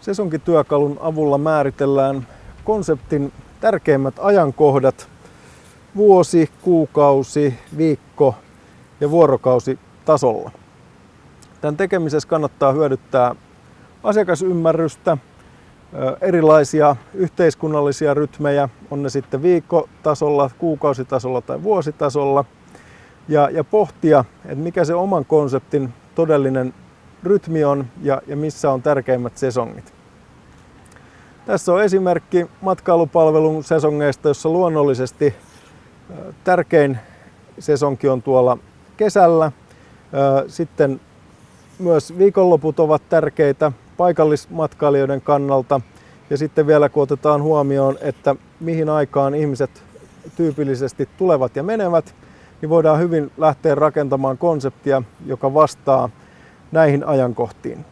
Sesonkityökalun avulla määritellään konseptin tärkeimmät ajankohdat vuosi, kuukausi, viikko ja vuorokausi tasolla. Tämän tekemisessä kannattaa hyödyttää asiakasymmärrystä, erilaisia yhteiskunnallisia rytmejä, on ne sitten viikkotasolla, kuukausitasolla tai vuositasolla, ja, ja pohtia, että mikä se oman konseptin todellinen rytmi on ja, ja missä on tärkeimmät sesongit. Tässä on esimerkki matkailupalvelun sesongeista, jossa luonnollisesti tärkein sesonki on tuolla kesällä. Sitten myös viikonloput ovat tärkeitä paikallismatkailijoiden kannalta. Ja sitten vielä kun otetaan huomioon, että mihin aikaan ihmiset tyypillisesti tulevat ja menevät, niin voidaan hyvin lähteä rakentamaan konseptia, joka vastaa näihin ajankohtiin.